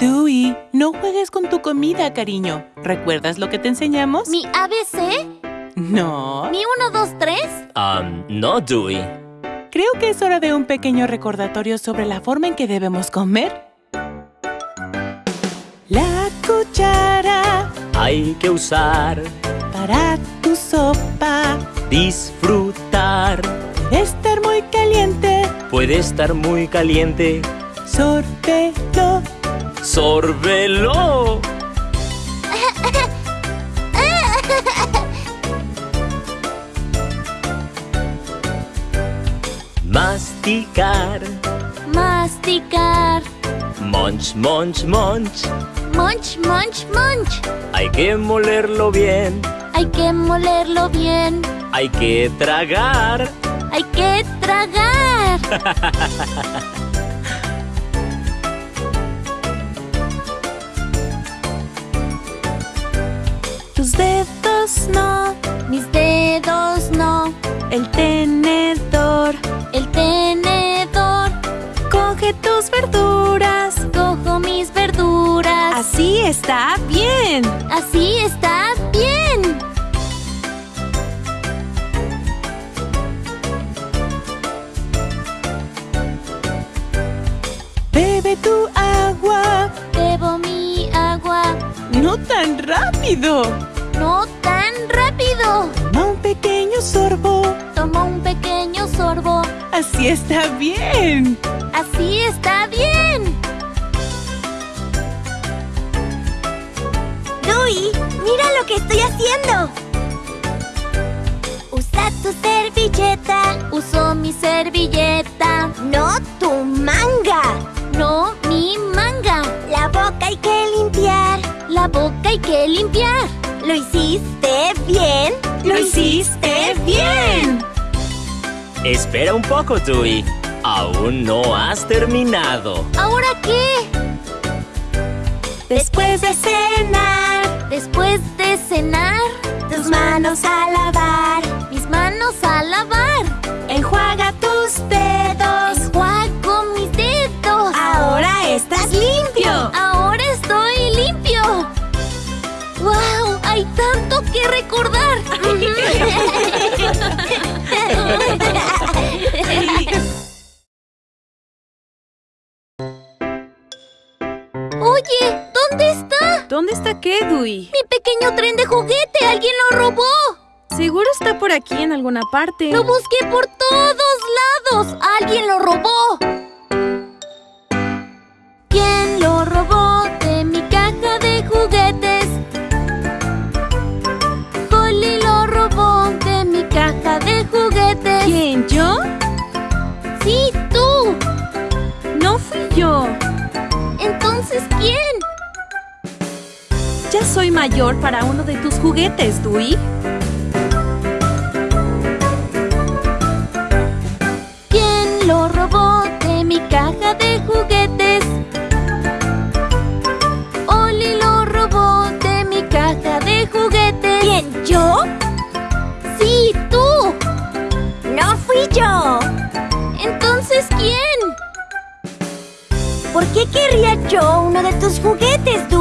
Dewey, no juegues con tu comida, cariño. ¿Recuerdas lo que te enseñamos? ¿Mi ABC? No. ¿Mi 1, 2, 3? Um, no, Dewey. Creo que es hora de un pequeño recordatorio sobre la forma en que debemos comer. La cuchara Hay que usar, para tu sopa. disfrutar. Estar muy caliente. Puede estar muy caliente. Sórbelo. ¡Sórbelo! Masticar. Masticar. Munch, munch, munch. Munch, munch, munch. Hay que molerlo bien. Hay que molerlo bien. Hay que tragar. Hay que tragar. dedos no. Mis dedos no. El tenedor. El tenedor. Coge tus verduras. Cojo mis verduras. Así está bien. Así está bien. Bebe tu agua. Bebo mi agua. No tan rápido. No tan rápido. Toma un pequeño sorbo. Tomo un pequeño sorbo. Así está bien. Así está bien. Dewey, mira lo que estoy haciendo. Usa tu servilleta, Uso mi servilleta. no tu manga. No mi manga. La boca hay que limpiar. La boca hay que limpiar. ¿Lo hiciste bien? ¡Lo hiciste bien! Espera un poco, Dewey. Aún no has terminado. ¿Ahora qué? Después de cenar, Después de cenar, tus manos a lavar. mis manos a lavar. Enjuaga tus dedos. Enjuago mis dedos. Ahora estás limpio. Hay tanto que recordar. Oye, ¿dónde está? ¿Dónde está qué, Dewey? Mi pequeño tren de juguete. Alguien lo robó. Seguro está por aquí en alguna parte. Lo busqué por todos lados. Alguien lo robó. Mayor para uno de tus juguetes, Dewey. ¿Quién lo robó de mi caja de juguetes? Oli lo robó de mi caja de juguetes. ¿Quién? ¿Yo? Sí, tú. No fui yo. Entonces, ¿quién? ¿Por qué querría yo uno de tus juguetes, Dewey?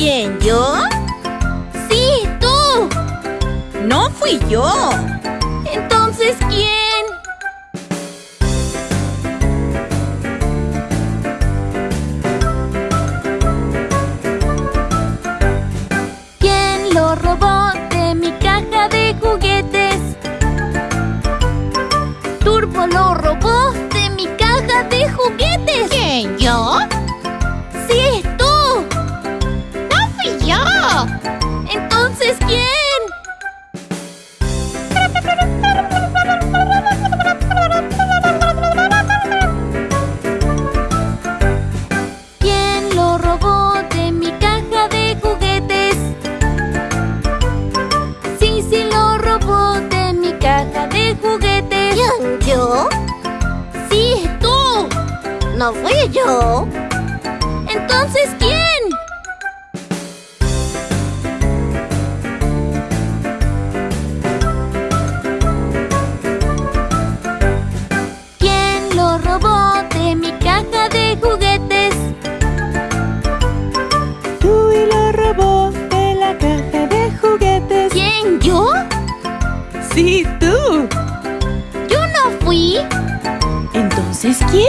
¿Quién? ¿Yo? Sí, tú. No fui yo. yo? ¿Entonces quién? ¿Quién lo robó de mi caja de juguetes? Dewey lo robó de la caja de juguetes. ¿Quién, yo? Sí, tú. ¿Yo no fui? ¿Entonces quién?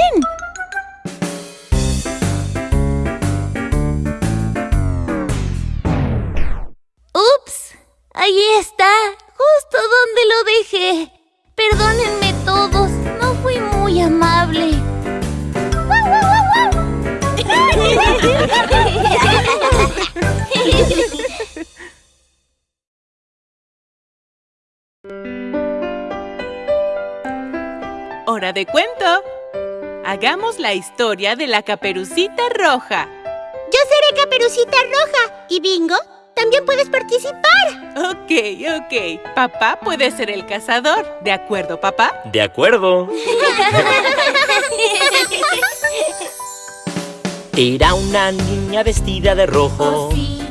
Perdónenme todos, no fui muy amable. Hora de cuento. Hagamos la historia de la caperucita roja. Yo seré Caperucita Roja. ¿Y Bingo? También puedes participar. Ok, ok. Papá puede ser el cazador. ¿De acuerdo, papá? De acuerdo. Era una niña vestida de rojo, Oh sí,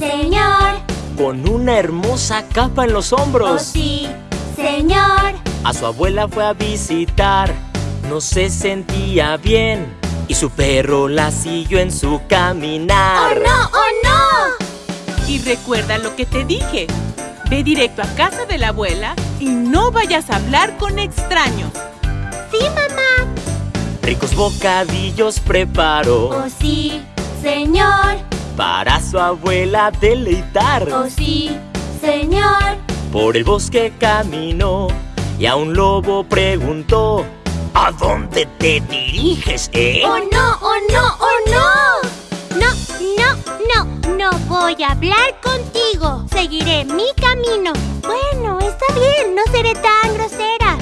señor. con una hermosa capa en los Oh hombros. sí, señor. A su abuela fue a visitar, no se sentía bien. Y su perro la siguió en su ¡Oh caminar. no, oh no! Y recuerda lo que te dije. Ve directo a casa de la abuela y no vayas a hablar con extraños. Sí, mamá. Ricos bocadillos preparó Oh sí, señor. para su abuela deleitar. Oh sí, señor. Por el bosque caminó y a un lobo preguntó ¿A dónde te diriges, eh? ¡Oh no, oh no, oh no! No, no, no, no voy a hablar contigo. Seguiré mi camino. Bueno, está bien, no seré tan grosera.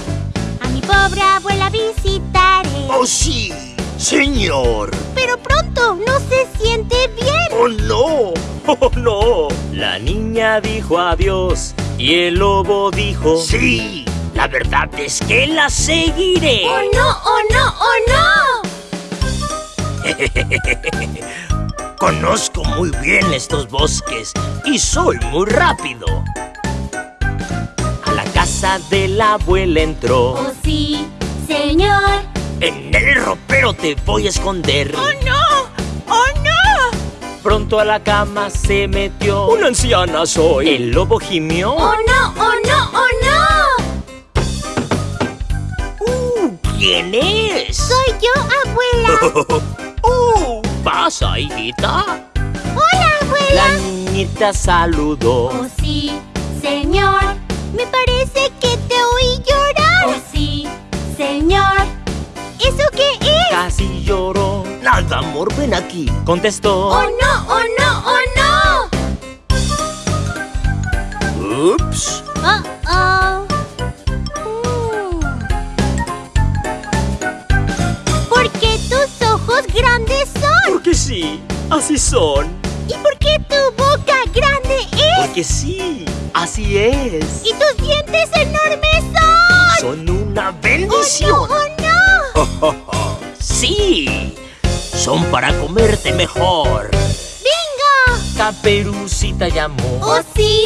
A mi pobre abuela visitaré. ¡Oh, sí! ¡Señor! Pero pronto, no se siente bien. ¡Oh, no! ¡Oh, no! La niña dijo adiós y el lobo dijo ¡Sí! La verdad es que la seguiré. ¡Oh no, oh no, oh Conozco muy bien estos bosques y soy muy rápido. A la casa de la abuela entró ¡Oh sí, señor! En el ropero te voy a esconder. no! ¡Oh, no! Pronto a la cama se metió Una anciana soy El lobo gimió ¡Oh no, oh no, oh no! Uh, ¿Quién es? Soy yo, abuela. ¡Uh! Pasa, hijita Hola, abuela. La niñita saludó Oh sí, señor. Me parece que te oí llorar. Oh sí, señor. ¿Eso qué es? Casi lloró Nada, amor, ven aquí. Contestó Oh no, oh no, oh no. Ups. Oh oh. Sí, así son ¿Y por qué tu boca grande es? Porque sí, así es ¿Y tus dientes enormes son? Son una ¡Oh no, bendición. oh no! Sí. Son para comerte mejor. ¡Bingo! Caperucita llamó ¡Oh sí,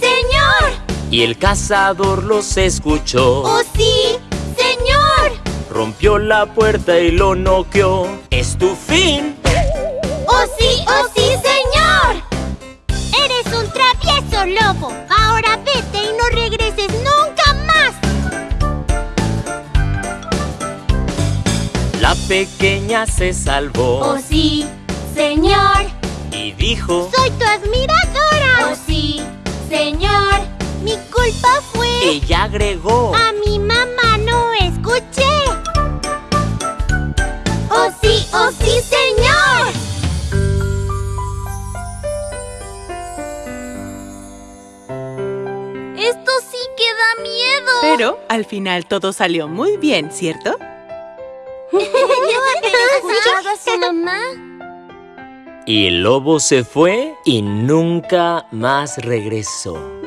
señor! Y el cazador los escuchó ¡Oh sí, señor! Rompió la puerta y lo noqueó Es tu fin ¡Oh sí, oh sí, señor! Eres un travieso lobo. Ahora vete y no regreses nunca más. La pequeña se salvó ¡Oh sí, señor! y dijo Soy tu admiradora. ¡Oh sí, señor! Mi culpa fue... Ella agregó A mi mamá no escuché. ¡Oh sí, oh sí, señor! Pero al final todo salió muy bien, ¿cierto? escuchado a su mamá? Y el lobo se fue y nunca más regresó